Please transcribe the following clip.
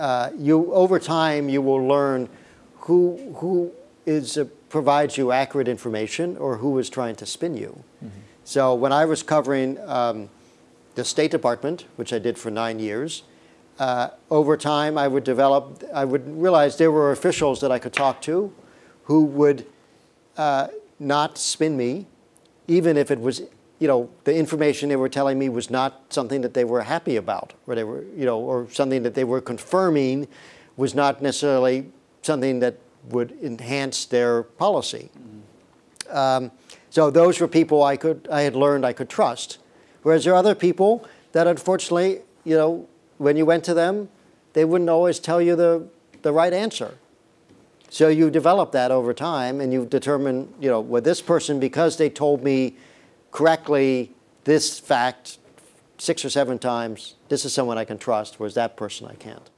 uh, you over time you will learn who who is uh, provides you accurate information or who is trying to spin you. Mm -hmm. So when I was covering um, the State Department, which I did for nine years, uh, over time I would develop, I would realize there were officials that I could talk to who would uh, not spin me, even if it was you know, the information they were telling me was not something that they were happy about, or they were, you know, or something that they were confirming was not necessarily something that would enhance their policy. Um, so those were people I could, I had learned I could trust. Whereas there are other people that unfortunately, you know, when you went to them, they wouldn't always tell you the, the right answer. So you develop that over time and you determine, you know, with this person, because they told me correctly this fact six or seven times, this is someone I can trust, whereas that person I can't.